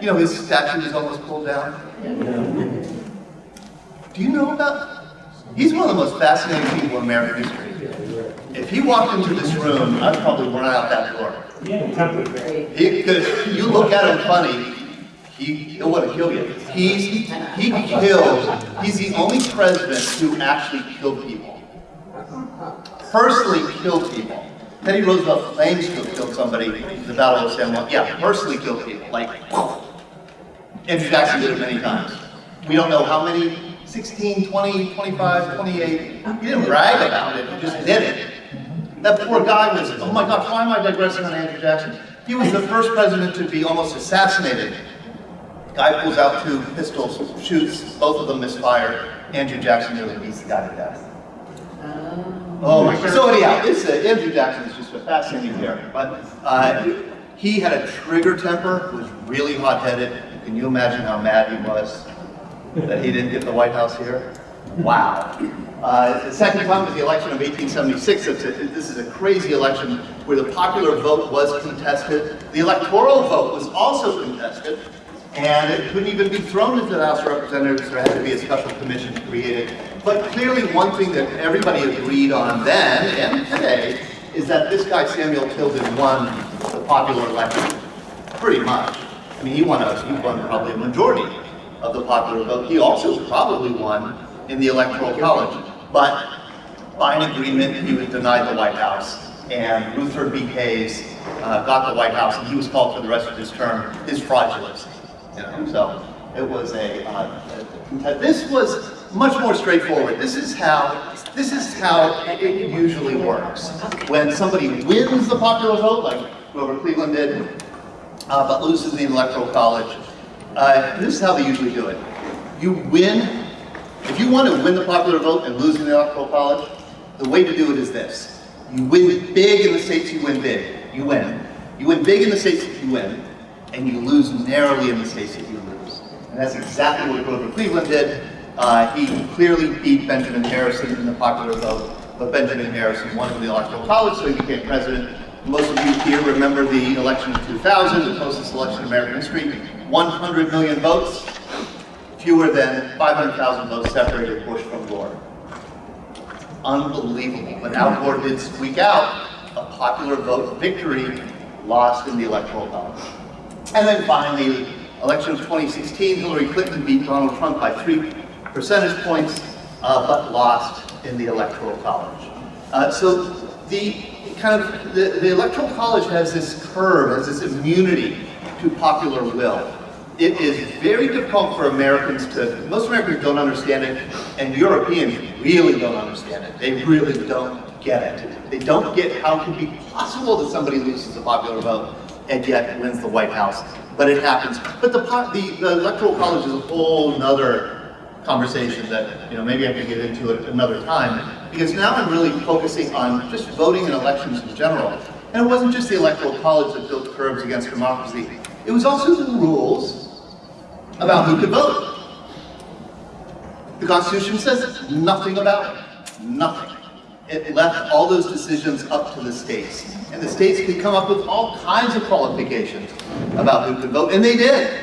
You know, his statue is almost pulled down. Do you know about? He's one of the most fascinating people in American history. If he walked into this room, I'd probably run out that door. Because you look at him funny, he, he'll want to kill you. He's, he killed, he's the only president who actually killed people. Personally killed people. Teddy Roosevelt claims to have killed somebody in the Battle of San Juan. Yeah, personally killed people. Like, Andrew Jackson did it many times. We don't know how many, 16, 20, 25, 28. He didn't brag about it, he just did it. That poor guy was, oh my gosh, why am I digressing on Andrew Jackson? He was the first president to be almost assassinated. Guy pulls out two pistols, shoots, both of them misfire. Andrew Jackson nearly beats the guy to death. Oh my God. So anyhow, it's, uh, Andrew Jackson is just a fascinating character. But uh, he had a trigger temper, was really hot-headed. Can you imagine how mad he was that he didn't get the White House here? Wow. Uh, the second time was the election of 1876. This is a crazy election where the popular vote was contested. The electoral vote was also contested, and it couldn't even be thrown into the House of Representatives. There had to be a special commission created. But clearly one thing that everybody agreed on then and today is that this guy, Samuel Tilden, won the popular election, pretty much. I mean, he won, a, he won probably a majority of the popular vote. He also probably won in the Electoral College. But by an agreement, he was denied the White House. And Rutherford B. Hayes uh, got the White House, and he was called for the rest of his term his know, so it was a, uh, this was much more straightforward. This is how this is how it usually works. When somebody wins the popular vote, like Grover Cleveland did, uh, but loses the Electoral College, uh, this is how they usually do it. You win if you want to win the popular vote and lose in the electoral college, the way to do it is this. You win big in the states you win big. You win. You win big in the states that you win, and you lose narrowly in the states that you lose. And that's exactly what Grover Cleveland did. Uh, he clearly beat Benjamin Harrison in the popular vote, but Benjamin Harrison won in the electoral college, so he became president. Most of you here remember the election of 2000, the closest election in American history. 100 million votes fewer than 500,000 votes separated Bush from Gore. Unbelievable. But Al Gore did squeak out a popular vote victory lost in the Electoral College. And then finally, election of 2016, Hillary Clinton beat Donald Trump by three percentage points, uh, but lost in the Electoral College. Uh, so the kind of, the, the Electoral College has this curve, has this immunity to popular will it is very difficult for Americans to, most Americans don't understand it, and Europeans really don't understand it. They really don't get it. They don't get how it can be possible that somebody loses a popular vote and yet wins the White House. But it happens. But the, the, the Electoral College is a whole nother conversation that, you know, maybe I could get into it another time. Because now I'm really focusing on just voting and elections in general. And it wasn't just the Electoral College that built curbs against democracy. It was also the rules about who could vote. The Constitution says nothing about it. Nothing. It left all those decisions up to the states. And the states could come up with all kinds of qualifications about who could vote, and they did.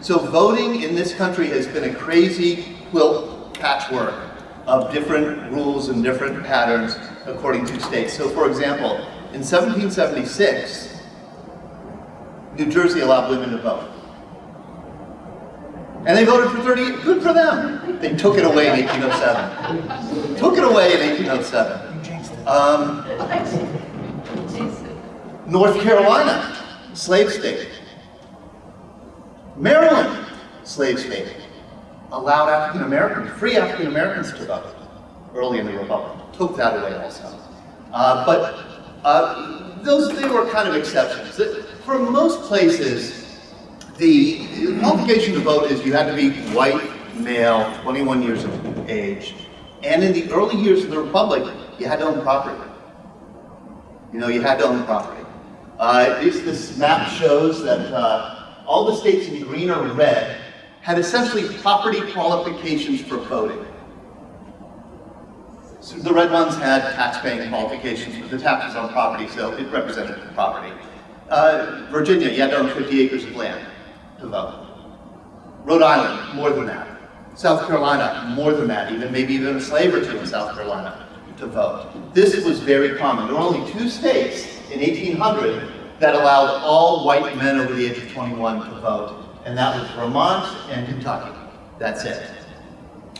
So voting in this country has been a crazy quilt patchwork of different rules and different patterns according to states. So for example, in 1776, New Jersey allowed women to vote. And they voted for 30, good for them. They took it away in 1807. took it away in 1807. Um, North Carolina, slave state. Maryland, slave state. Allowed African Americans, free African Americans to vote early in the Republic. Took that away also. Uh, but uh, those, they were kind of exceptions. For most places, the qualification to vote is you had to be white, male, 21 years of age, and in the early years of the Republic, you had to own property. You know, you had to own property. Uh, this, this map shows that uh, all the states in green are red had essentially property qualifications for voting. So the red ones had tax-paying qualifications, but the taxes on property, so it represented property. Uh, Virginia, you had to own 50 acres of land. to vote. Rhode Island, more than that. South Carolina, more than that, even maybe even a slave or two in South Carolina to vote. This was very common. There were only two states in 1800 that allowed all white men over the age of 21 to vote, and that was Vermont and Kentucky. That's it.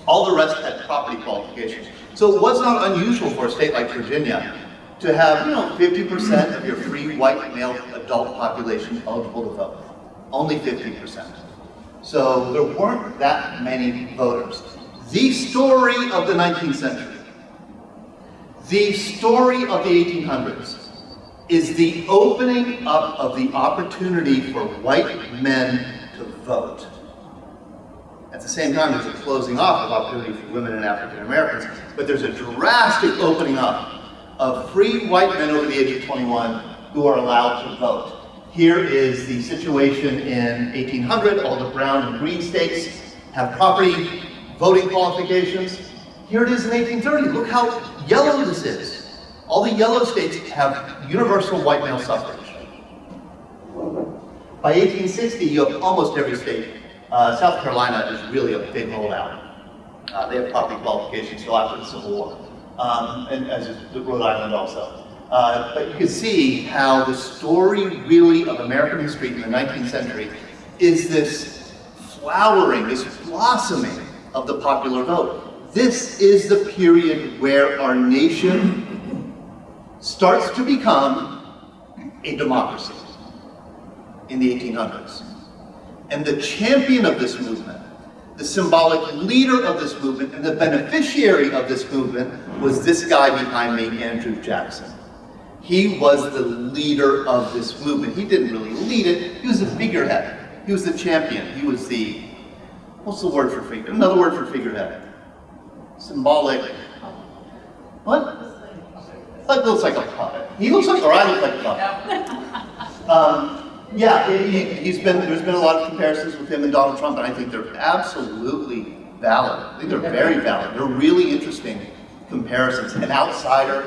All the rest had property qualifications. So it was not unusual for a state like Virginia to have, you know, 50% of your free white male adult population eligible to vote. Only 50%. So there weren't that many voters. The story of the 19th century, the story of the 1800s, is the opening up of the opportunity for white men vote. At the same time, there's a closing off of opportunity for women and African Americans, but there's a drastic opening up of free white men over the age of 21 who are allowed to vote. Here is the situation in 1800. All the brown and green states have property voting qualifications. Here it is in 1830. Look how yellow this is. All the yellow states have universal white male suffrage. By 1860, you have almost every state. Uh, South Carolina is really a big holdout. Uh, they have property qualifications still after the Civil War, um, and as is Rhode Island also. Uh, but you can see how the story really of American history in the 19th century is this flowering, this blossoming of the popular vote. This is the period where our nation starts to become a democracy in the 1800s. And the champion of this movement, the symbolic leader of this movement, and the beneficiary of this movement was this guy behind me, Andrew Jackson. He was the leader of this movement. He didn't really lead it, he was the figurehead. He was the champion. He was the, what's the word for figure? Another word for figurehead. Symbolic. What? Like looks like a puppet. He looks like, or I look like a puppet. Um, yeah, he, has been, there's been a lot of comparisons with him and Donald Trump, and I think they're absolutely valid. I think they're very valid. They're really interesting comparisons. An outsider,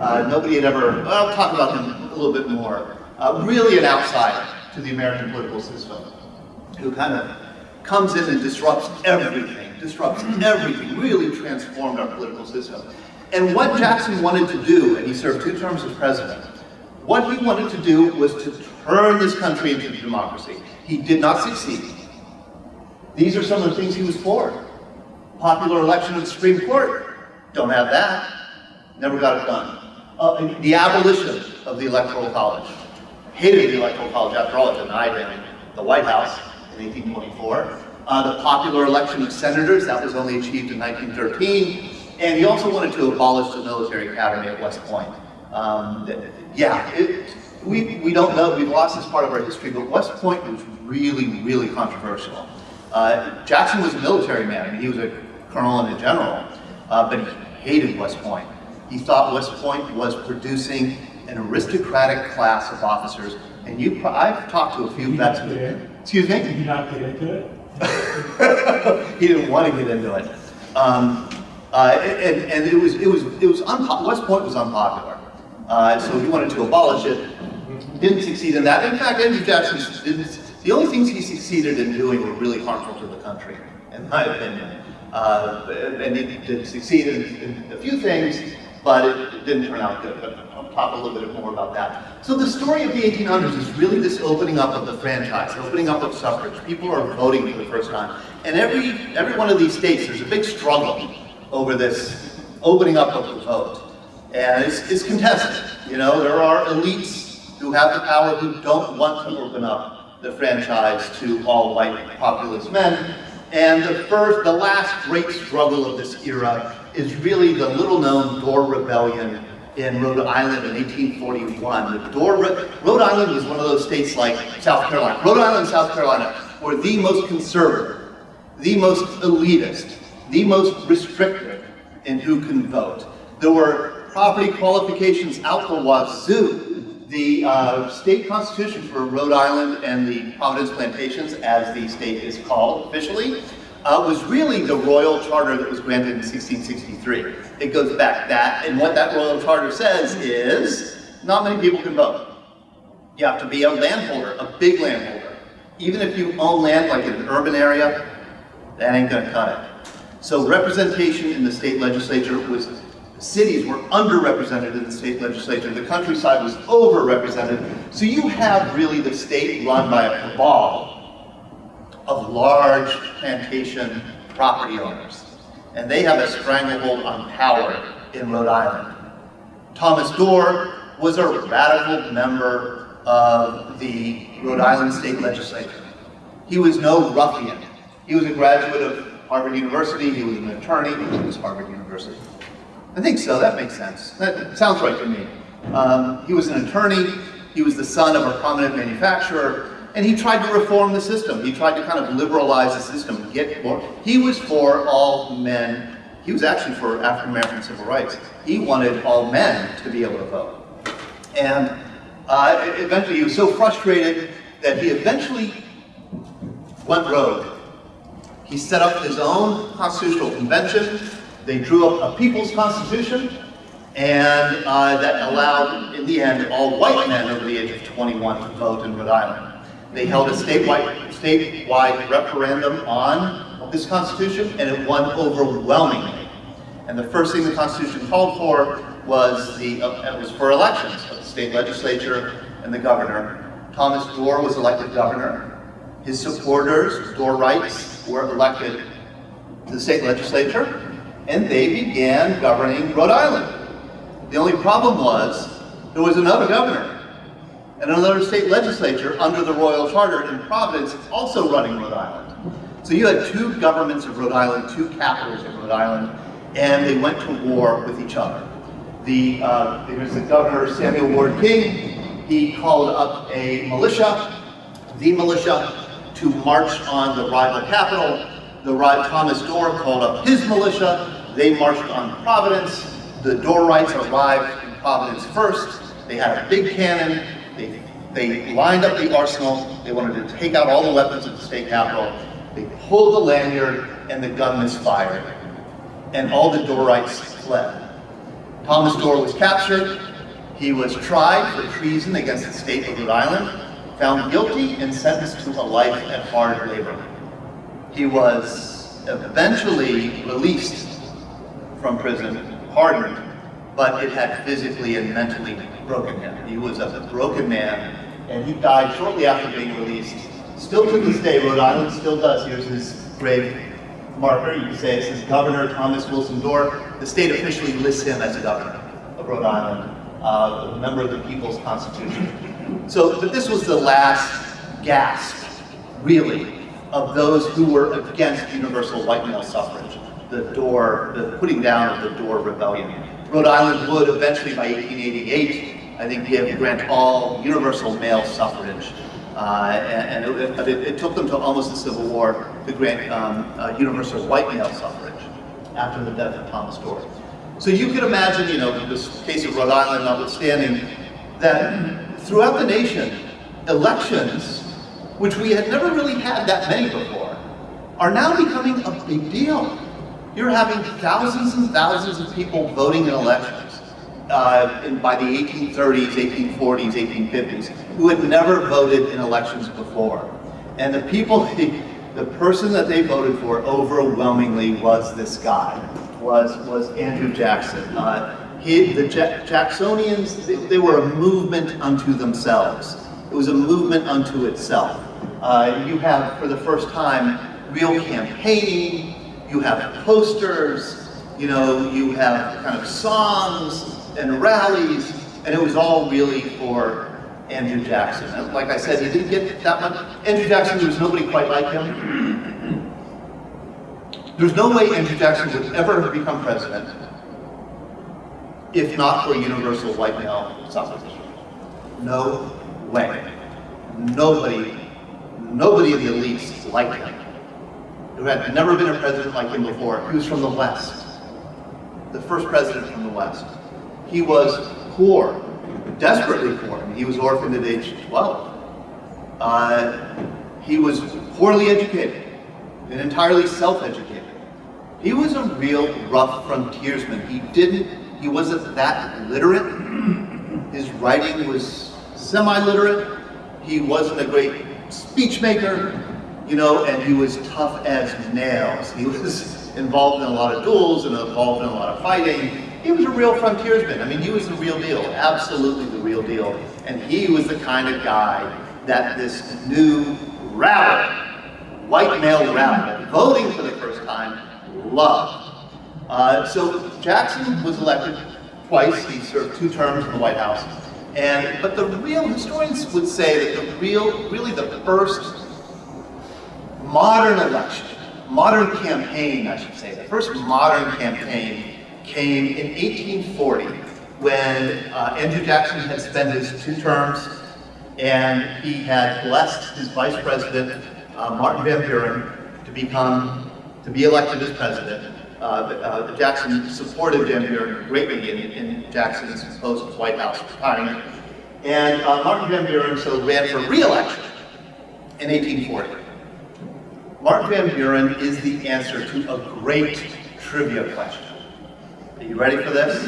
uh, nobody had ever, well, I'll talk about him a little bit more. Uh, really an outsider to the American political system, who kind of comes in and disrupts everything, disrupts everything, really transformed our political system. And what Jackson wanted to do, and he served two terms as president, what he wanted to do was to turn this country into democracy. He did not succeed. These are some of the things he was for. Popular election of the Supreme Court, don't have that. Never got it done. Uh, the abolition of the Electoral College. Hated the Electoral College, after all, it denied him the White House in 1824. Uh, the popular election of senators, that was only achieved in 1913. And he also wanted to abolish the military academy at West Point. Um, yeah, it, we, we don't know, we've lost this part of our history, but West Point was really, really controversial. Uh, Jackson was a military man, I mean, he was a colonel and a general, uh, but he hated West Point. He thought West Point was producing an aristocratic class of officers, and you, I've talked to a few vets. Excuse me? Did you not get into it? he didn't want to get into it. Um, uh, and, and it was, it was, it was West Point was unpopular. Uh, so he wanted to abolish it. Didn't succeed in that. In fact, Andrew Jackson the only things he succeeded in doing were really harmful to the country, in my opinion. Uh, and he did succeed in, in, a few things, but it didn't turn out good. I'll talk a little bit more about that. So the story of the 1800s is really this opening up of the franchise, opening up of suffrage. People are voting for the first time. And every, every one of these states, there's a big struggle over this opening up of the vote. And it's, it's contested. You know, there are elites who have the power who don't want to open up the franchise to all white populist men. And the first, the last great struggle of this era is really the little known Dorr Rebellion in Rhode Island in 1841. The Dorr, Rhode Island was one of those states like South Carolina. Rhode Island and South Carolina were the most conservative, the most elitist, the most restrictive in who can vote. There were property qualifications out the wazoo. The uh, state constitution for Rhode Island and the Providence Plantations, as the state is called officially, uh, was really the royal charter that was granted in 1663. It goes back that, and what that royal charter says is, not many people can vote. You have to be a landholder, a big landholder. Even if you own land like in an urban area, that ain't gonna cut it. So representation in the state legislature was, cities were underrepresented in the state legislature, the countryside was overrepresented. So you have really the state run by a cabal of large plantation property owners. And they have a stranglehold on power in Rhode Island. Thomas Dorr was a radical member of the Rhode Island State Legislature. He was no ruffian. He was a graduate of Harvard University, he was an attorney, it was Harvard University. I think so, that makes sense. That sounds right to me. Um, he was an attorney, he was the son of a prominent manufacturer, and he tried to reform the system. He tried to kind of liberalize the system, get more. He was for all men. He was actually for African American civil rights. He wanted all men to be able to vote. And uh, eventually he was so frustrated that he eventually went rogue. He set up his own constitutional convention. They drew up a people's constitution, and uh, that allowed, in the end, all white men over the age of 21 to vote in Rhode Island. They held a statewide, statewide referendum on this constitution, and it won overwhelmingly. And the first thing the Constitution called for was the, uh, was for elections of the state legislature and the governor. Thomas Dorr was elected governor. His supporters, Dorrites, were elected to the state legislature, and they began governing Rhode Island. The only problem was, there was another governor and another state legislature under the Royal Charter in Providence also running Rhode Island. So you had two governments of Rhode Island, two capitals of Rhode Island, and they went to war with each other. The, uh, there was the governor, Samuel Ward King, he called up a militia, the militia, to march on the rival capital. The ri- Thomas Dorr called up his militia, they marched on Providence. The Dorrites arrived in Providence first, they had a big cannon, they, they lined up the arsenal, they wanted to take out all the weapons at the state capitol, they pulled the lanyard, and the gun misfired and all the Dorrites fled. Thomas Dorr was captured. He was tried for treason against the state of Rhode Island, found guilty, and sentenced to a life at hard labor. He was eventually released from prison, pardoned, but it had physically and mentally broken him. He was a broken man, and he died shortly after being released. Still to this day, Rhode Island still does. Here's his grave marker. You can say it says Governor Thomas Wilson Dorr. The state officially lists him as a governor of Rhode Island, uh, a member of the People's Constitution. So, but this was the last gasp, really, of those who were against universal white male suffrage. The Dorr, the putting down of the Dorr Rebellion. Rhode Island would eventually, by 1888, I think, give grant all universal male suffrage. Uh, and and it, it, it took them to almost the Civil War to grant um, uh, universal white male suffrage after the death of Thomas Dorr. So you could imagine, you know, this case of Rhode Island notwithstanding, that throughout the nation, elections, which we had never really had that many before, are now becoming a big deal. You're having thousands and thousands of people voting in elections uh, in, by the 1830s, 1840s, 1850s, who had never voted in elections before. And the people, the person that they voted for overwhelmingly was this guy, was, was Andrew Jackson. Uh, he, the Ja- Jacksonians, they, they were a movement unto themselves. It was a movement unto itself. Uh, you have, for the first time, real campaigning, you have posters, you know, you have kind of songs and rallies, and it was all really for Andrew Jackson. And like I said, he didn't get that much. Andrew Jackson, there was nobody quite like him. There's no way Andrew Jackson would ever have become president if not for universal white male suffrage. No way. Nobody, nobody in the elites liked him. There had never been a president like him before. He was from the West. The first president from the West. He was poor, desperately poor. He was orphaned at age 12. Uh, he was poorly educated and entirely self-educated. He was a real rough frontiersman. He didn't, he wasn't that literate. His writing was semi-literate. He wasn't a great speech maker, you know, and he was tough as nails. He was involved in a lot of duels and involved in a lot of fighting. He was a real frontiersman. I mean, he was the real deal, absolutely the real deal. And he was the kind of guy that this new rabble, white male rabble, voting for the first time, loved. Uh, so Jackson was elected twice. He served two terms in the White House. And but the real historians would say that the real, really the first modern election, modern campaign, I should say, the first modern campaign came in 1840 when uh, Andrew Jackson had spent his two terms and he had blessed his vice president, uh, Martin Van Buren, to become, to be elected as president. Uh, uh, Jackson supported Van Buren greatly in, in Jackson's post White House retirement. And uh, Martin Van Buren so ran for re-election in 1840. Martin Van Buren is the answer to a great trivia question. Are you ready for this?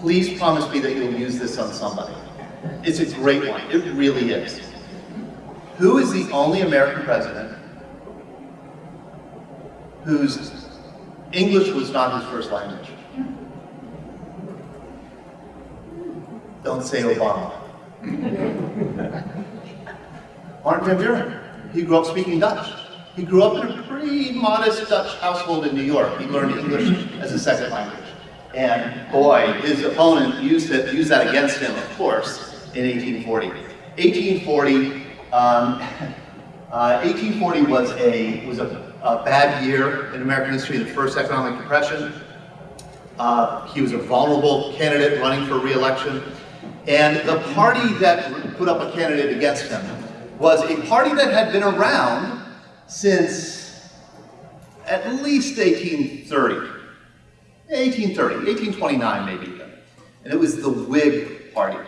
Please promise me that you'll use this on somebody. It's a great one. It really is. Who is the only American president whose English was not his first language? Don't say Obama. Martin Van Buren. He grew up speaking Dutch. He grew up in a pretty modest Dutch household in New York. He learned English as a second language. And boy, his opponent used, it, used that against him, of course, in 1840. 1840, um, uh, 1840 was a, was a, a, bad year in American history, the first economic depression. Uh, he was a vulnerable candidate running for re-election. And the party that put up a candidate against him was a party that had been around since at least 1830. 1830, 1829 maybe. And it was the Whig Party,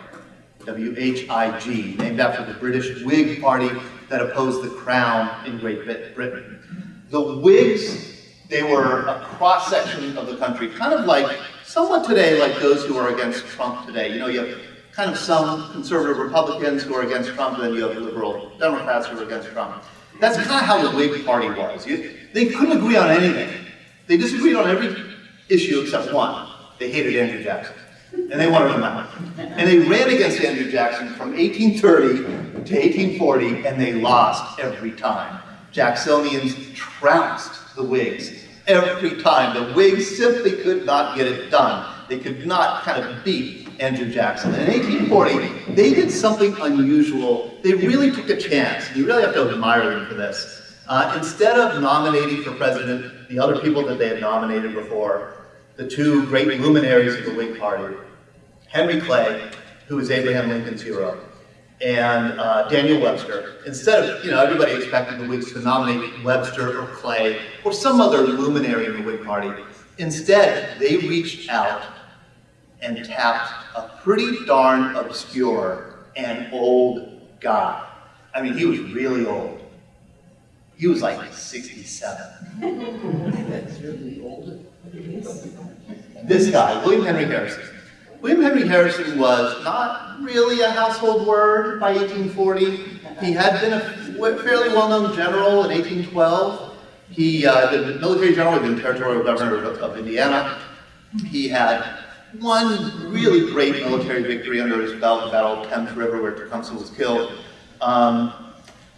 W-H-I-G, named after the British Whig Party that opposed the Crown in Great Britain. The Whigs, they were a cross-section of the country, kind of like, somewhat today like those who are against Trump today. You know, you have kind of some conservative Republicans who are against Trump, and then you have liberal Democrats who are against Trump. That's kind of how the Whig Party was. You, they couldn't agree on anything. They disagreed on every issue except one. They hated Andrew Jackson. And they wanted him out. And they ran against Andrew Jackson from 1830 to 1840, and they lost every time. Jacksonians trounced the Whigs every time. The Whigs simply could not get it done. They could not kind of beat Andrew Jackson. And in 1840, they did something unusual. They really took a chance. You really have to admire them for this. Uh, instead of nominating for president the other people that they had nominated before, the two great luminaries of the Whig Party, Henry Clay, who was Abraham Lincoln's hero, and uh, Daniel Webster. Instead of, you know, everybody expected the Whigs to nominate Webster or Clay or some other luminary in the Whig Party. Instead, they reached out and tapped a pretty darn obscure and old guy. I mean, he was really old. He was like 67. That's really old. This guy, William Henry Harrison. William Henry Harrison was not really a household word by 1840. He had been a fairly well-known general in 1812. He, uh, the military general, had been territorial governor of, of Indiana. He had one really great military victory under his belt, the Battle of Thames River, where Tecumseh was killed. Um,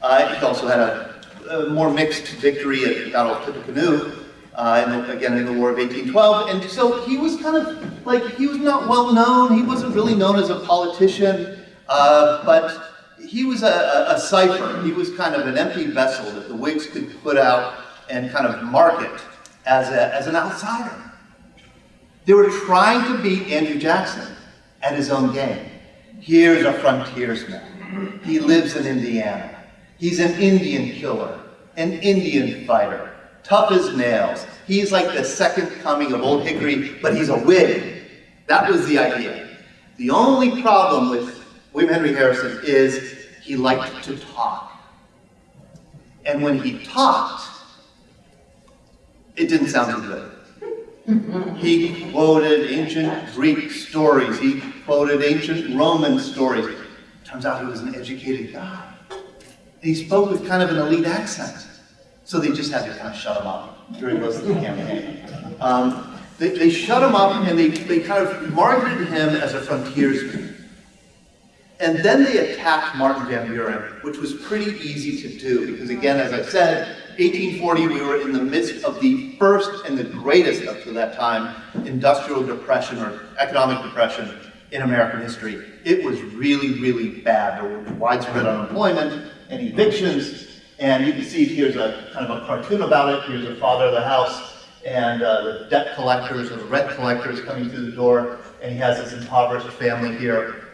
uh, he also had a, a, more mixed victory at the Battle of Tippecanoe, uh, the, again in the War of 1812. And so he was kind of like, he was not well known. He wasn't really known as a politician, uh, but he was a, a, a cipher. He was kind of an empty vessel that the Whigs could put out and kind of market as, a, as an outsider. They were trying to beat Andrew Jackson at his own game. Here's a frontiersman. He lives in Indiana. He's an Indian killer, an Indian fighter, tough as nails. He's like the second coming of Old Hickory, but he's a Whig. That was the idea. The only problem with William Henry Harrison is he liked to talk. And when he talked, it didn't sound good. He quoted ancient Greek stories. He quoted ancient Roman stories. Turns out he was an educated guy. He spoke with kind of an elite accent. So they just had to kind of shut him up during most of the campaign. Um, they, they shut him up and they, they kind of marketed him as a frontiersman. And then they attacked Martin Van Buren, which was pretty easy to do because again, as I said, 1840 we were in the midst of the first and the greatest up to that time industrial depression or economic depression in American history. It was really, really bad. There was widespread unemployment and evictions. And you can see here's a kind of a cartoon about it. Here's the father of the house and uh, the debt collectors or the rent collectors coming through the door. And he has this impoverished family here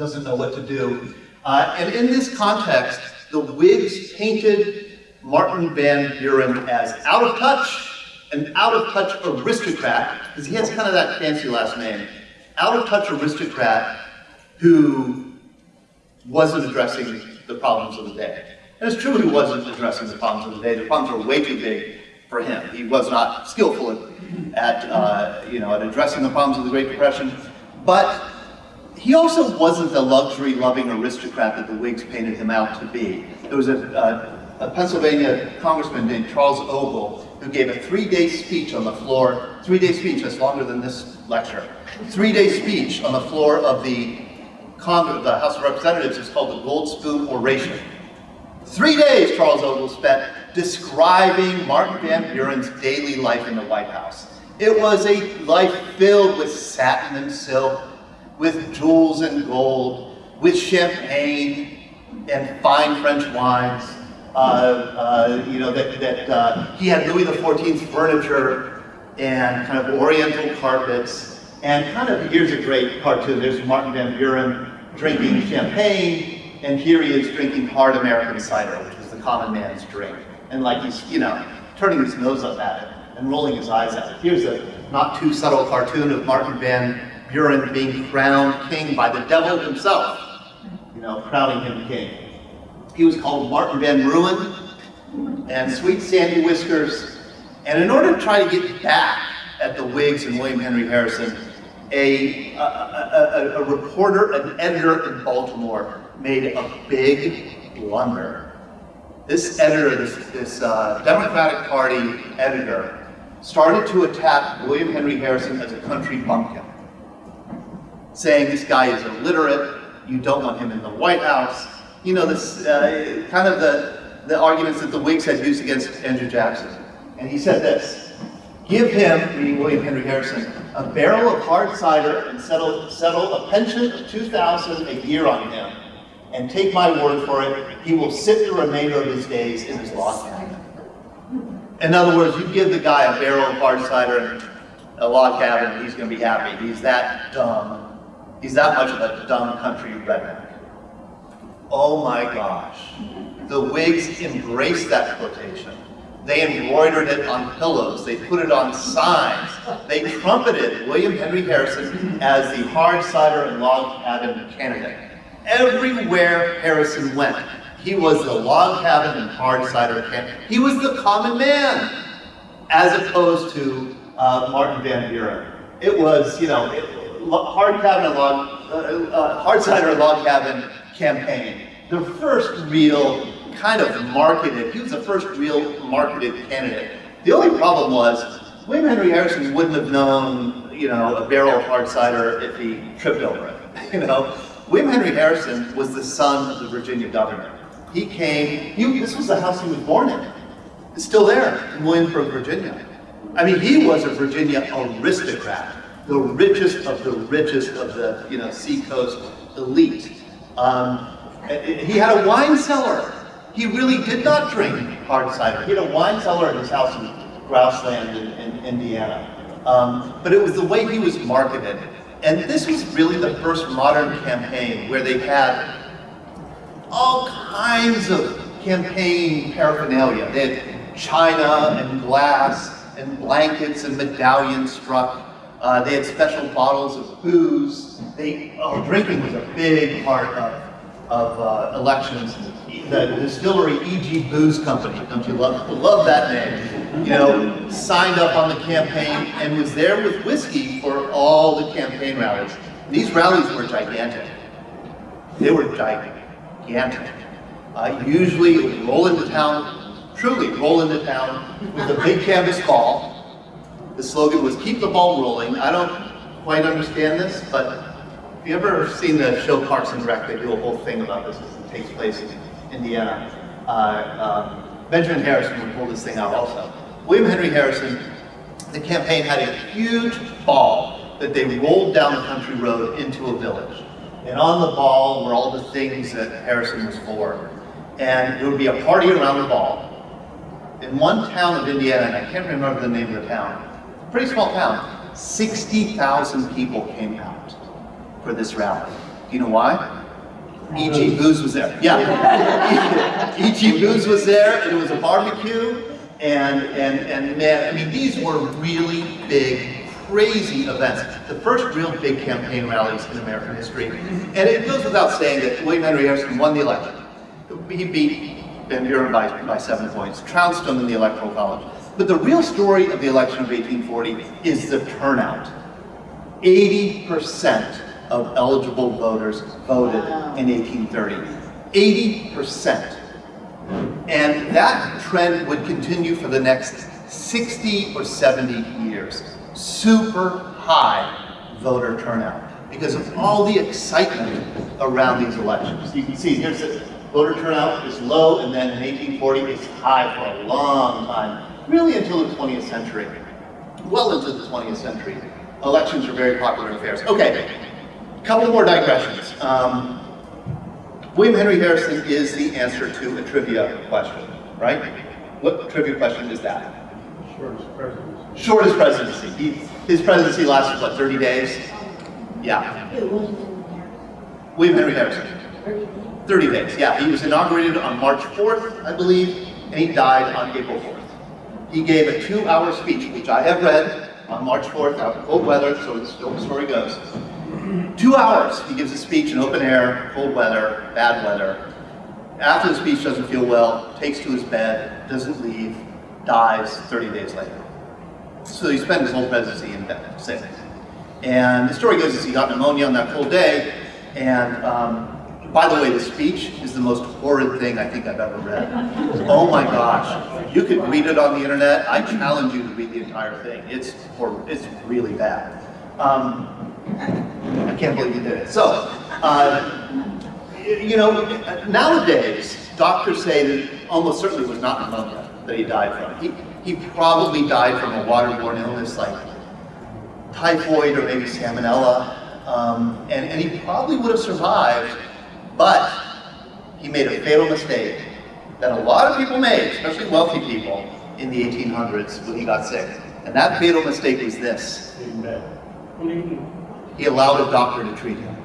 doesn't know what to do. Uh, and in this context, the Whigs painted Martin Van Buren as out of touch, an out of touch aristocrat, because he has kind of that fancy last name, out of touch aristocrat who wasn't addressing the problems of the day. It's true he wasn't addressing the problems of the day. The problems were way too big for him. He was not skillful at, uh, you know, at addressing the problems of the Great Depression. But he also wasn't the luxury-loving aristocrat that the Whigs painted him out to be. There was a, a, a Pennsylvania congressman named Charles Ogle who gave a three-day speech on the floor, three-day speech, that's longer than this lecture, three-day speech on the floor of the Congress, the House of Representatives, is called the Gold Spoon Oration. Three days Charles Ogle spent describing Martin Van Buren's daily life in the White House. It was a life filled with satin and silk, with jewels and gold, with champagne and fine French wines. Uh, uh, you know, that, that uh, he had Louis XIV's furniture and kind of oriental carpets. And kind of, here's a great cartoon. There's Martin Van Buren drinking champagne, and here he is drinking hard American cider, which is the common man's drink. And like he's, you know, turning his nose up at it and rolling his eyes at it. Here's a not too subtle cartoon of Martin Van Buren being crowned king by the devil himself, you know, crowning him king. He was called Martin Van Ruin and Sweet Sandy Whiskers. And in order to try to get back at the Whigs and William Henry Harrison, a, a, a, a reporter, an editor in Baltimore made a big blunder. This editor, this, this uh, Democratic Party editor, started to attack William Henry Harrison as a country bumpkin saying this guy is illiterate, you don't want him in the White House. You know, this uh, kind of the, the arguments that the Whigs had used against Andrew Jackson. And he said this, give him, meaning William Henry Harrison, a barrel of hard cider and settle, settle a pension of 2000 a year on him. And take my word for it, he will sit the remainder of his days in his log cabin. In other words, you give the guy a barrel of hard cider and a log cabin, he's going to be happy. He's that dumb He's that much of a dumb country redneck. Oh my gosh. The Whigs embraced that quotation. They embroidered it on pillows. They put it on signs. They trumpeted William Henry Harrison as the hard cider and log cabin candidate. Everywhere Harrison went, he was the log cabin and hard cider candidate. He was the common man, as opposed to uh, Martin Van Buren. It was, you know, it, hard cabin log, uh, uh, hard cider log cabin campaign. The first real kind of marketed, he was the first real marketed candidate. The only problem was, William Henry Harrison wouldn't have known, you know, a barrel of hard cider if he tripped over it. You know, William Henry Harrison was the son of the Virginia governor. He came, he, this was the house he was born in. It's still there in Williamsburg, Virginia. I mean, he was a Virginia aristocrat the richest of the richest of the you know seacoast elite. Um, he had a wine cellar. He really did not drink hard cider. He had a wine cellar in his house in Grouseland in, in Indiana. Um, but it was the way he was marketed. And this was really the first modern campaign where they had all kinds of campaign paraphernalia. They had china and glass and blankets and medallions struck uh, they had special bottles of booze. They, oh, drinking was a big part of, of uh, elections. The distillery E.G. Booze Company, don't you love, love that name? You know, signed up on the campaign and was there with whiskey for all the campaign rallies. These rallies were gigantic. They were gigantic. Uh, usually it would roll into town, truly roll into town with a big canvas ball. The slogan was keep the ball rolling. I don't quite understand this, but have you ever seen the show Parks and Rec? They do a whole thing about this it takes place in Indiana. Uh, um, Benjamin Harrison would pull this thing out also. William Henry Harrison, the campaign had a huge ball that they rolled down the country road into a village. And on the ball were all the things that Harrison was for. And there would be a party around the ball. In one town of Indiana, and I can't remember the name of the town, pretty small town, 60,000 people came out for this rally. Do you know why? E.G. Booze was there. Yeah. E.G. Booze was there, and it was a barbecue, and, and, and man, I mean, these were really big, crazy events. The first real big campaign rallies in American history. And it goes without saying that William Henry Harrison won the election. He beat Van Buren by, by seven points, trounced him in the Electoral College. But the real story of the election of 1840 is the turnout. 80% of eligible voters voted in 1830. 80%. And that trend would continue for the next 60 or 70 years. Super high voter turnout because of all the excitement around these elections. You can see here's the voter turnout is low and then in 1840 it's high for a long time, really until the 20th century. Well into the 20th century. Elections are very popular affairs. Okay, a couple more digressions. Um, William Henry Harrison is the answer to a trivia question, right? What trivia question is that? Shortest presidency. Shortest presidency. He, his presidency lasted, what, 30 days? Yeah. William Henry Harrison. 30 days, yeah. He was inaugurated on March 4th, I believe, and he died on April 4th. He gave a two-hour speech, which I have read on March 4th, out in cold weather, so the story goes. Two hours, he gives a speech in open air, cold weather, bad weather. After the speech doesn't feel well, takes to his bed, doesn't leave, dies 30 days later. So he spent his whole presidency in bed, sick. And the story goes is he got pneumonia on that cold day, and um, by the way, the speech is the most horrid thing I think I've ever read. Oh my gosh. You could read it on the internet. I challenge you to read the entire thing. It's, hor- it's really bad. Um, I can't believe you did it. So, uh, you know, nowadays, doctors say that almost certainly was not pneumonia that he died from. He, he probably died from a waterborne illness like typhoid or maybe salmonella, um, and, and he probably would have survived, but he made a fatal mistake that a lot of people made, especially wealthy people, in the 1800s when he got sick. And that fatal mistake was this. Bed. He allowed a doctor to treat him.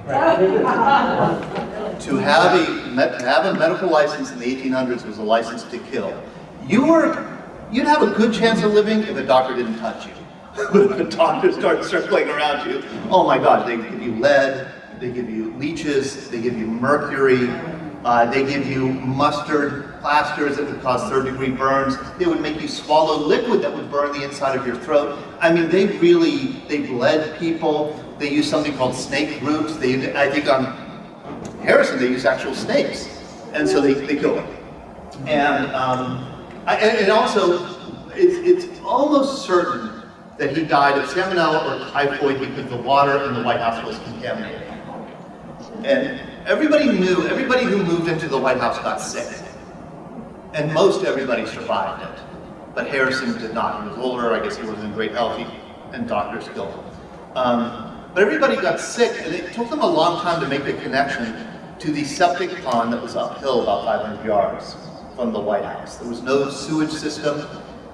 To have a, have a medical license in the 1800s was a license to kill. You were, you'd have a good chance of living if a doctor didn't touch you. If a doctor starts circling around you, oh my God, they give you lead, they give you leeches, they give you mercury, uh, they give you mustard plasters that would cause third degree burns. They would make you swallow liquid that would burn the inside of your throat. I mean, they really, they bled people. They use something called snake roots. They, I think on Harrison, they use actual snakes. And so they, they killed him. And, um, I, and, and also, it's, it's almost certain that he died of salmonella or typhoid because the water in the White House was contaminated. And everybody knew, everybody who moved into the White House got sick. And most everybody survived it. But Harrison did not. He was older, I guess he wasn't in great health, he- and doctors killed him. Um, but everybody got sick, and it took them a long time to make the connection to the septic pond that was uphill about 500 yards from the White House. There was no sewage system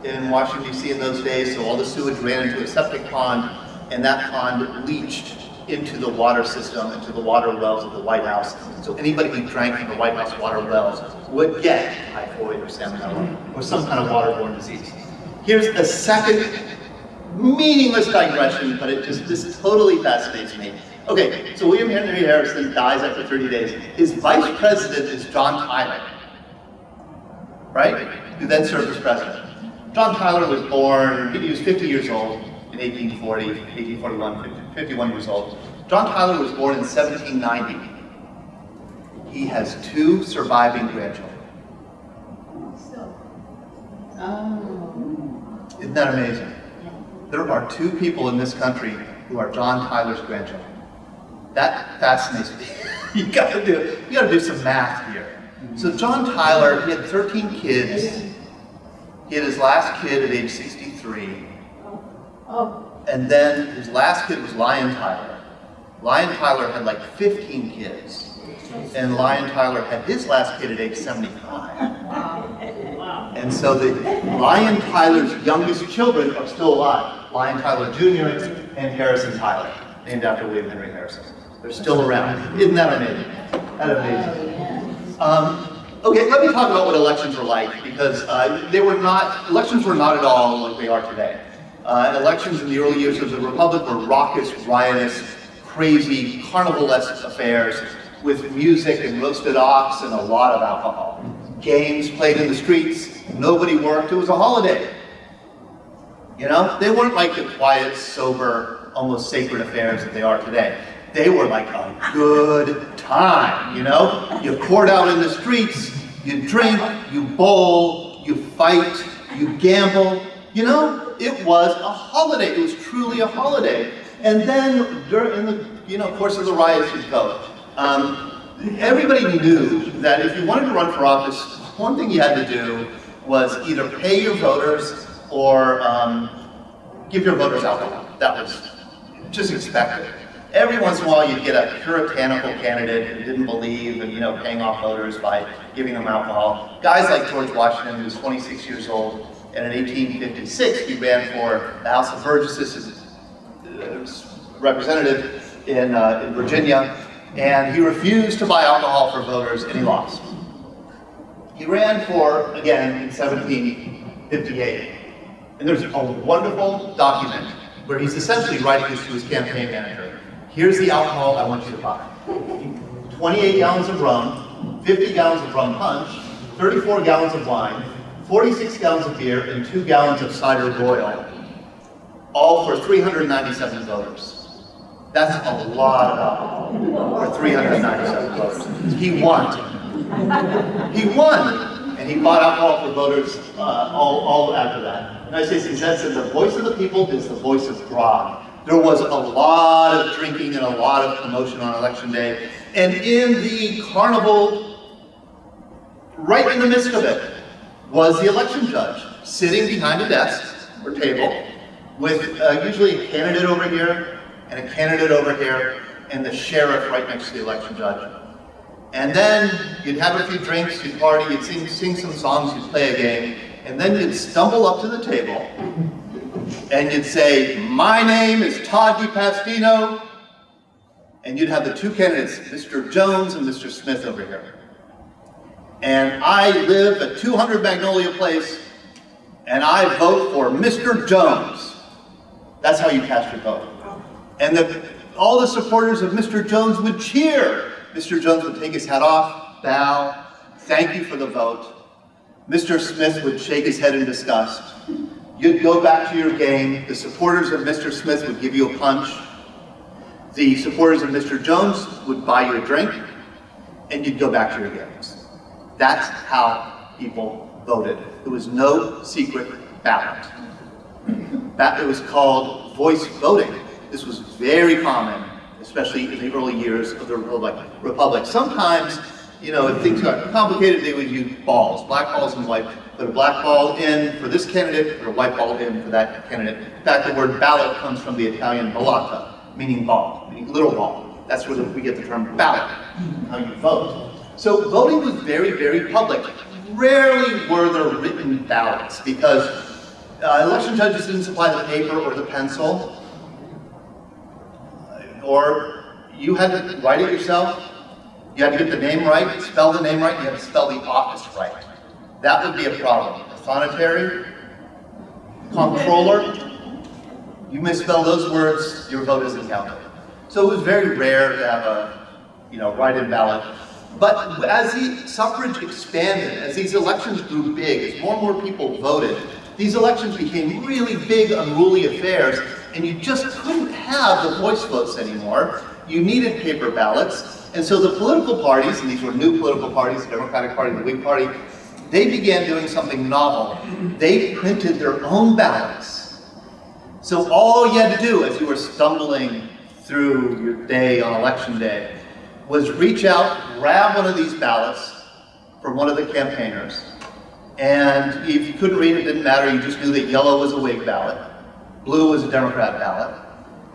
in Washington DC in those days, so all the sewage ran into a septic pond, and that pond leached into the water system, into the water wells of the White House. So anybody who drank from the White House water wells would get typhoid or salmonella or some kind of waterborne disease. Here's a second meaningless digression, but it just, this totally fascinates me. Okay, so William Henry Harrison dies after 30 days. His vice president is John Tyler, right? Who then served as president. John Tyler was born, he was 50 years old in 1840, 1841, 50 51 years old. John Tyler was born in 1790. He has two surviving grandchildren. Isn't that amazing? There are two people in this country who are John Tyler's grandchildren. That fascinates me. you gotta do, you gotta do some math here. So John Tyler, he had 13 kids. He had his last kid at age 63. Oh. And then his last kid was Lyon Tyler. Lyon Tyler had like 15 kids. And Lyon Tyler had his last kid at age 75. Wow. And so the Lyon Tyler's youngest children are still alive. Lyon Tyler Jr. and Harrison Tyler, named after William Henry Harrison. They're still around. Isn't that amazing? That amazing. Um, okay, let me talk about what elections were like because uh, they were not, elections were not at all like they are today. Uh, elections in the early years of the Republic were raucous, riotous, crazy, carnivalesque affairs with music and roasted ox and a lot of alcohol. Games played in the streets, nobody worked, it was a holiday. You know, they weren't like the quiet, sober, almost sacred affairs that they are today. They were like a good time, you know? You poured out in the streets, you drink, you bowl, you fight, you gamble. You know, it was a holiday. It was truly a holiday. And then during the you know course of the riots, you'd vote. Um, everybody knew that if you wanted to run for office, one thing you had to do was either pay your voters or um, give your voters alcohol. That was just expected. Every once in a while, you'd get a puritanical candidate who didn't believe in, you know, paying off voters by giving them alcohol. Guys like George Washington, who was 26 years old, and in 1856, he ran for the House of Burgesses as representative in, uh, in Virginia, and he refused to buy alcohol for voters, and he lost. He ran for, again, in 1758. And there's a wonderful document where he's essentially writing this to his campaign manager. Here's the alcohol I want you to buy. 28 gallons of rum, 50 gallons of rum punch, 34 gallons of wine, 46 gallons of beer, and 2 gallons of cider royal, all for $397. That's a lot of alcohol for $397. He won. He won, and he bought alcohol for voters uh, all, all after that. I say, he said, the voice of the people is the voice of God. There was a lot of drinking and a lot of commotion on election day. And in the carnival, right in the midst of it, was the election judge, sitting behind a desk or table, with uh, usually a candidate over here, and a candidate over here, and the sheriff right next to the election judge. And then you'd have a few drinks, you'd party, you'd sing, sing some songs, you'd play a game, and then you'd stumble up to the table and you'd say, my name is Todd DiPastino, and you'd have the two candidates, Mr. Jones and Mr. Smith over here. And I live at 200 Magnolia Place, and I vote for Mr. Jones. That's how you cast your vote. And the, all the supporters of Mr. Jones would cheer. Mr. Jones would take his hat off, bow, thank you for the vote. Mr. Smith would shake his head in disgust. You'd go back to your game. The supporters of Mr. Smith would give you a punch. The supporters of Mr. Jones would buy you a drink, and you'd go back to your games. That's how people voted. It was no secret ballot. That it was called voice voting. This was very common, especially in the early years of the Republic. Republic. Sometimes, you know, if things got complicated, they would use balls, black balls and white. Put a black ball in for this candidate, put a white ball in for that candidate. In fact, the word ballot comes from the Italian ballata, meaning ball, meaning little ball. That's where we get the term ballot, how you vote. So voting was very, very public. Rarely were there written ballots because uh, election judges didn't supply the paper or the pencil or you had to write it yourself. You had to get the name right, spell the name right, you had to spell the office right. That would be a problem. Thonotary, comptroller, you misspell those words, your vote isn't counted. So it was very rare to have a, you know, write-in ballot. But as the suffrage expanded, as these elections grew big, as more and more people voted, these elections became really big, unruly affairs, and you just couldn't have the voice votes anymore. You needed paper ballots, And so the political parties, and these were new political parties, the Democratic Party, the Whig Party, they began doing something novel. They printed their own ballots. So all you had to do as you were stumbling through your day on election day was reach out, grab one of these ballots from one of the campaigners, and if you couldn't read it, didn't matter, you just knew that yellow was a Whig ballot, blue was a Democrat ballot,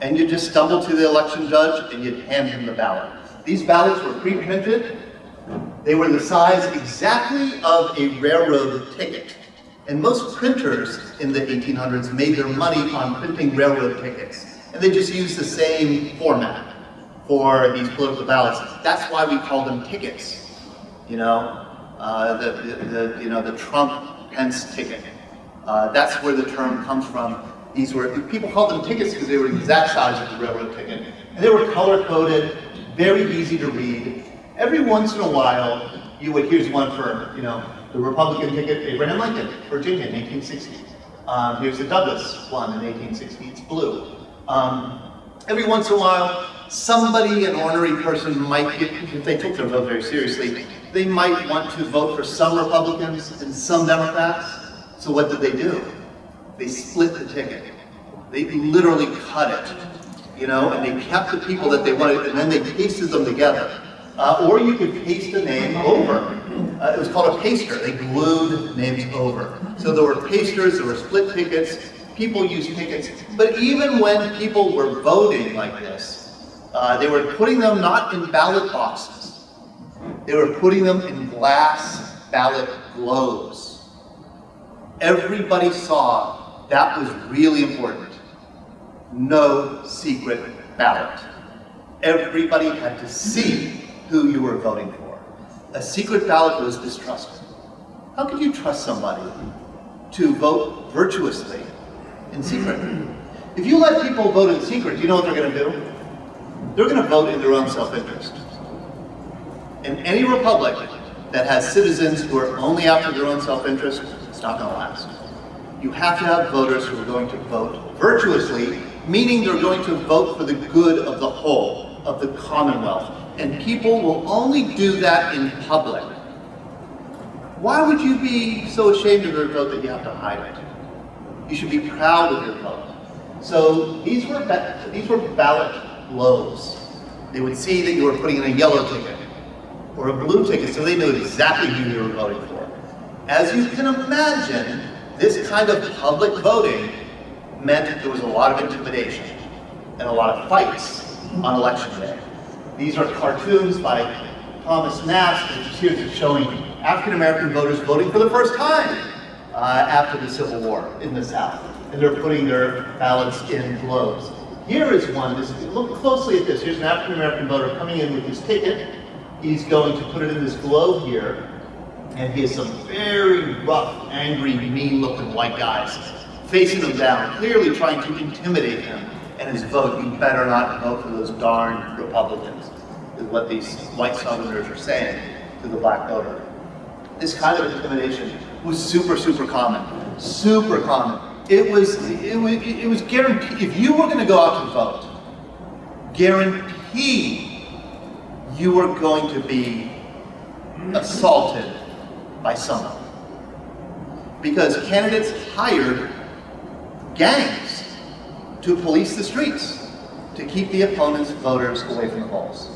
and you just stumble to the election judge and you'd hand him the ballot. These ballots were pre-printed, they were the size exactly of a railroad ticket. And most printers in the 1800s made their money on printing railroad tickets. And they just used the same format for these political ballots. That's why we call them tickets. You know, uh, the, the, the, you know, the Trump Pence ticket. Uh, that's where the term comes from. These were, people called them tickets because they were the exact size of the railroad ticket. And they were color coded, very easy to read. Every once in a while, you would, here's one for, you know, the Republican ticket, Abraham Lincoln, Virginia in 1860. Um, here's the Douglas one in 1860, it's blue. Um, every once in a while, somebody, an ornery person might get, if they took their vote very seriously, they might want to vote for some Republicans and some Democrats. So what did they do? They split the ticket. They literally cut it, you know, and they kept the people that they wanted, and then they pasted them together. Uh, or you could paste a name over. Uh, it was called a paster. They glued names over. So there were pasters, there were split tickets, people used tickets. But even when people were voting like this, uh, they were putting them not in ballot boxes. They were putting them in glass ballot globes. Everybody saw that was really important. No secret ballot. Everybody had to see who you were voting for. A secret ballot was distrusted. How could you trust somebody to vote virtuously in secret? If you let people vote in secret, do you know what they're going to do? They're going to vote in their own self-interest. In any republic that has citizens who are only after their own self-interest, it's not going to last. You have to have voters who are going to vote virtuously, meaning they're going to vote for the good of the whole, of the Commonwealth. And people will only do that in public. Why would you be so ashamed of your vote that you have to hide it? You should be proud of your vote. So these were, these were ballot globes. They would see that you were putting in a yellow ticket or a blue ticket, so they knew exactly who you were voting for. As you can imagine, this kind of public voting meant there was a lot of intimidation and a lot of fights on election day. These are cartoons by Thomas Nast, which is here showing African American voters voting for the first time uh, after the Civil War in the South. And they're putting their ballots in globes. Here is one, this, look closely at this. Here's an African American voter coming in with his ticket. He's going to put it in this globe here. And he has some very rough, angry, mean-looking white guys facing him down, clearly trying to intimidate him and his vote. You better not vote for those darn Republicans, is what these white Southerners are saying to the black voter. This kind of intimidation was super, super common. Super common. It was, it was, it was guaranteed, if you were going to go out to vote, guaranteed you were going to be assaulted by someone. Because candidates hired gangs to police the streets to keep the opponent's voters away from the polls.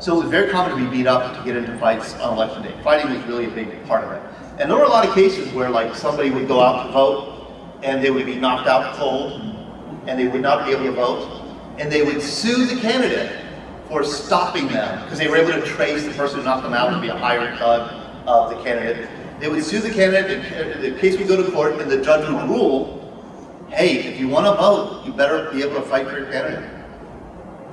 So it was very common to be beat up to get into fights on election day. Fighting was really a big part of it. And there were a lot of cases where like somebody would go out to vote and they would be knocked out cold and they would not be able to vote and they would sue the candidate for stopping them because they were able to trace the person who knocked them out to be a hired thug of the candidate. They would sue the candidate, the case would go to court and the judge would rule hey, if you want to vote, you better be able to fight for your candidate.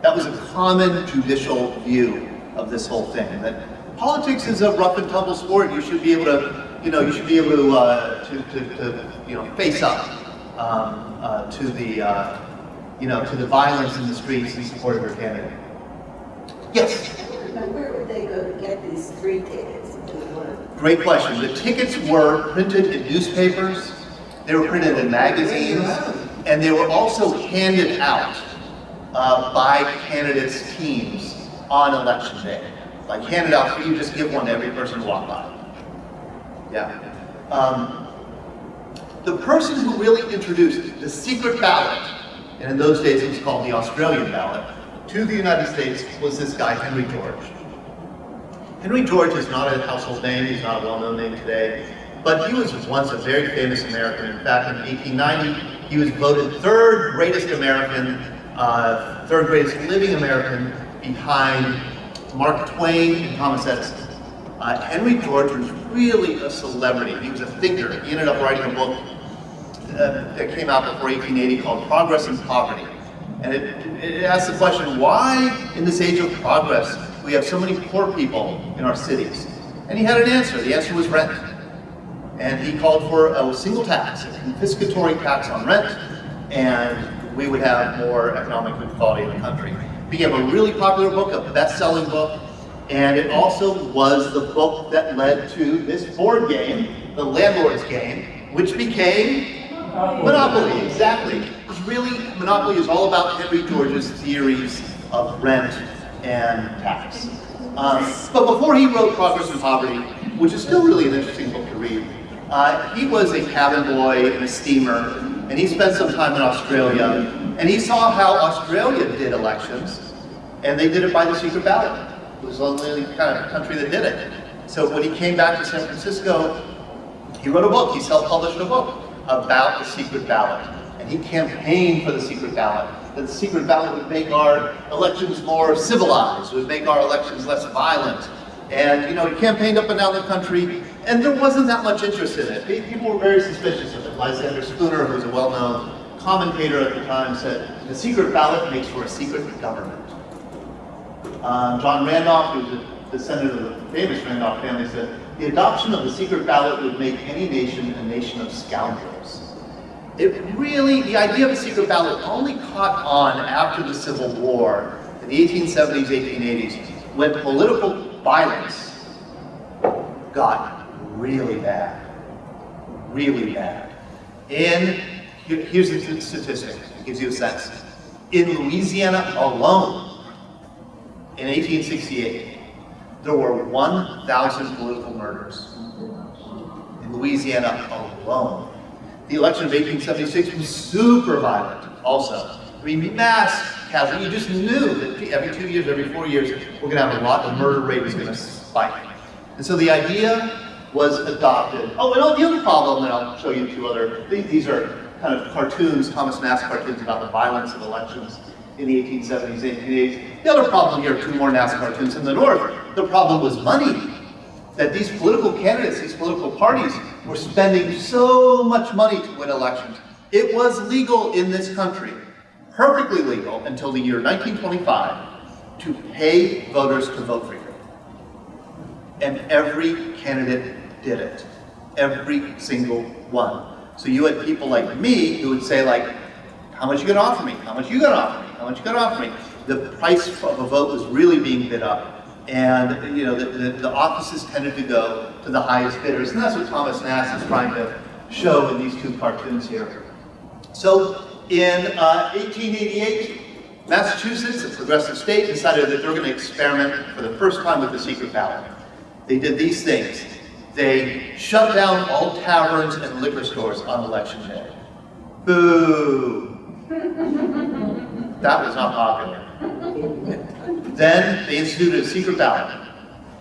That was a common judicial view of this whole thing, that politics is a rough and tumble sport. You should be able to, you know, you should be able to, uh, to, to, to, you know, face up um, uh, to the, uh, you know, to the violence in the streets in support of your candidate. Yes? Where would they go to get these three tickets? Great question. The tickets were printed in newspapers, they were printed in magazines, and they were also handed out uh, by candidates' teams on election day. Like handed out, you just give one to every person who walk by. Yeah. Um, the person who really introduced the secret ballot, and in those days it was called the Australian ballot, to the United States was this guy, Henry George. Henry George is not a household name, he's not a well-known name today, but he was once a very famous American. In fact, in 1890, he was voted third greatest American, uh, third greatest living American behind Mark Twain and Thomas Edison. Uh, Henry George was really a celebrity. He was a thinker. He ended up writing a book uh, that came out before 1880 called Progress and Poverty. And it, it asks the question, why in this age of progress we have so many poor people in our cities? And he had an answer. The answer was rent. And he called for a single tax, a confiscatory tax on rent, and we would have more economic equality in the country. Became a really popular book, a best-selling book, and it also was the book that led to this board game, the landlord's game, which became Monopoly, exactly. It's really, Monopoly is all about Henry George's theories of rent and tax. Um, but before he wrote Progress and Poverty, which is still really an interesting book to read, uh, he was a cabin boy in a steamer, and he spent some time in Australia, and he saw how Australia did elections, and they did it by the secret ballot. It was the only kind of country that did it. So when he came back to San Francisco, he wrote a book, he self-published a book about the secret ballot. And he campaigned for the secret ballot, that the secret ballot would make our elections more civilized, would make our elections less violent. And you know, he campaigned up and down the country, and there wasn't that much interest in it. People were very suspicious of it. Lysander Spooner, who's a well-known commentator at the time, said, the secret ballot makes for a secret government. Um, John Randolph, who's a descendant of the famous Randolph family, said, the adoption of the secret ballot would make any nation a nation of scoundrels. It really, the idea of a secret ballot only caught on after the Civil War in the 1870s, 1880s, when political violence got really bad, really bad. In, here's a statistic, it gives you a sense. In Louisiana alone, in 1868, there were 1,000 political murders in Louisiana alone. The election of 1876 was super violent also. I mean, mass casualty. You just knew that every two years, every four years, we're going to have a lot, the murder rate is going to spike. And so the idea was adopted. Oh, and the other problem, and I'll show you two other, these are kind of cartoons, Thomas Nast cartoons about the violence of elections in the 1870s, 1880s. The other problem here, two more Nast cartoons in the north, the problem was money. That these political candidates, these political parties, were spending so much money to win elections. It was legal in this country, perfectly legal until the year 1925, to pay voters to vote for you. And every candidate did it. Every single one. So you had people like me who would say like, how much you gonna offer me? How much you gonna offer me? How much you gonna offer me? The price of a vote was really being bid up. And you know, the, the, the offices tended to go to the highest bidders. And that's what Thomas Nast is trying to show in these two cartoons here. So in uh, 1888, Massachusetts, a progressive state, decided that they were going to experiment for the first time with the secret ballot. They did these things. They shut down all taverns and liquor stores on election day. Boo! That was not popular. Then they instituted a secret ballot.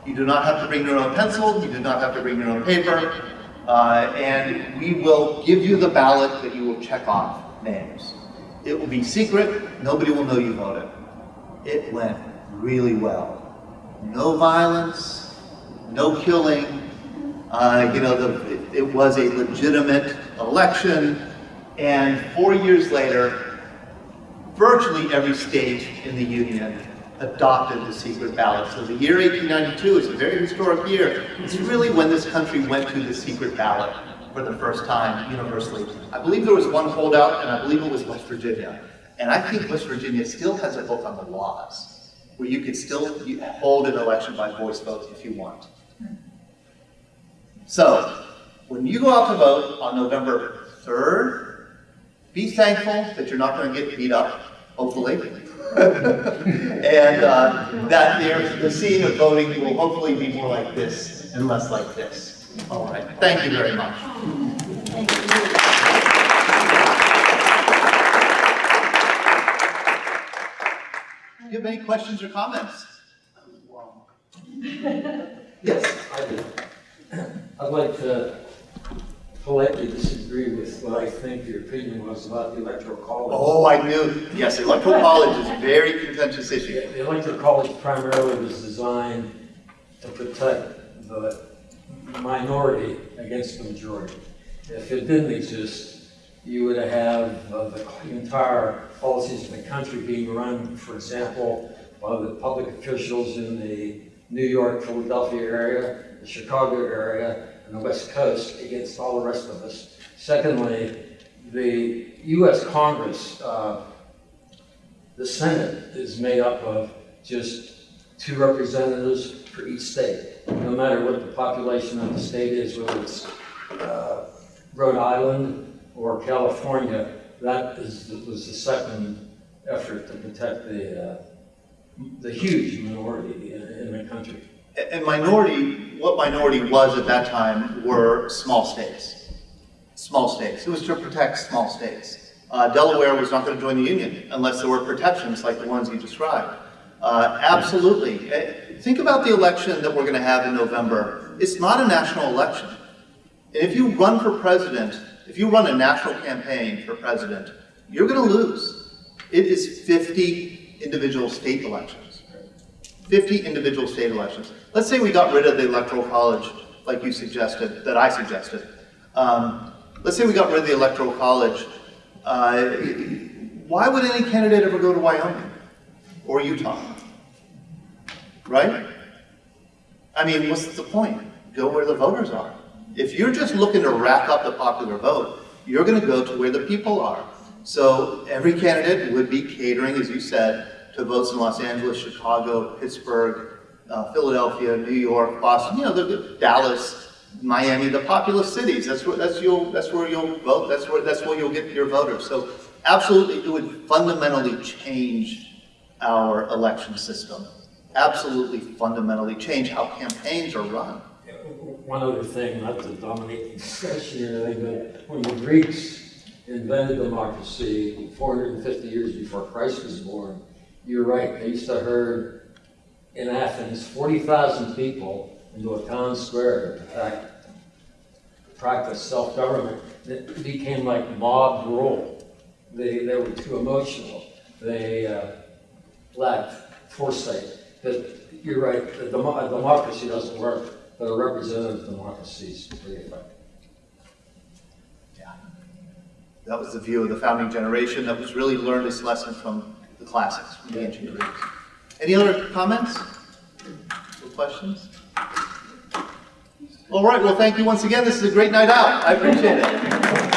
You do not have to bring your own pencil, you do not have to bring your own paper, uh, and we will give you the ballot that you will check off names. It will be secret, nobody will know you voted. It went really well. No violence, no killing, uh, you know, the, it, it was a legitimate election, and four years later, virtually every state in the Union adopted the secret ballot. So the year 1892 is a very historic year. It's really when this country went to the secret ballot for the first time universally. I believe there was one holdout, and I believe it was West Virginia. And I think West Virginia still has a book on the laws, where you could still hold an election by voice vote if you want. So, when you go out to vote on November 3rd, be thankful that you're not going to get beat up hopefully. And uh, that the scene of voting will hopefully be more like this and less like this. All right, thank you very much. Thank you. Do you have any questions or comments? Yes. I do. I'd like to politely disagree with what I think your opinion was about the electoral college. Oh, I knew, yes, the electoral college is a very contentious The issue. the electoral college primarily was designed to protect the minority against the majority. If it didn't exist, you would have uh, the entire policies of the country being run, for example, by the public officials in the New York, Philadelphia area, the Chicago area, and the West Coast against all the rest of us. Secondly, the US Congress, uh, the Senate is made up of just two representatives for each state. No matter what the population of the state is, whether it's uh, Rhode Island or California, that is, was the second effort to protect the, uh, the huge minority in, in the country. And minority, what minority was at that time were small states. Small states. It was to protect small states. Uh, Delaware was not going to join the Union unless there were protections like the ones you described. Uh, absolutely. Eh, Think about the election that we're going to have in November. It's not a national election. And if you run for president, if you run a national campaign for president, you're going to lose. It is 50 individual state elections. 50 individual state elections. Let's say we got rid of the electoral college, like you suggested, that I suggested. Um, let's say we got rid of the electoral college. Uh, why would any candidate ever go to Wyoming or Utah? Right? I mean, what's the point? Go where the voters are. If you're just looking to rack up the popular vote, you're going to go to where the people are. So every candidate would be catering, as you said, to votes in Los Angeles, Chicago, Pittsburgh, uh, Philadelphia, New York, Boston, you know, the, the- Dallas, Miami, the populous cities. That's where that's you'll that's where you'll vote. That's where that's where you'll get your voters. So absolutely, it would fundamentally change our election system. Absolutely, fundamentally change how campaigns are run. One other thing, not to dominate the discussion or anything, but when the Greeks invented democracy 450 years before Christ was born, you're right, they used to herd in Athens 40,000 people into a town square to prac- practice self-government. It became like mob rule. They, they were too emotional. They uh, lacked foresight. But you're right, the demo- a democracy doesn't work, but a representative democracy is pretty effective. Yeah. That was the view of the founding generation that was really learned this lesson from the classics, from the ancient Greeks. Any other comments or questions? All right, well, thank you once again. This is a great night out. I appreciate it.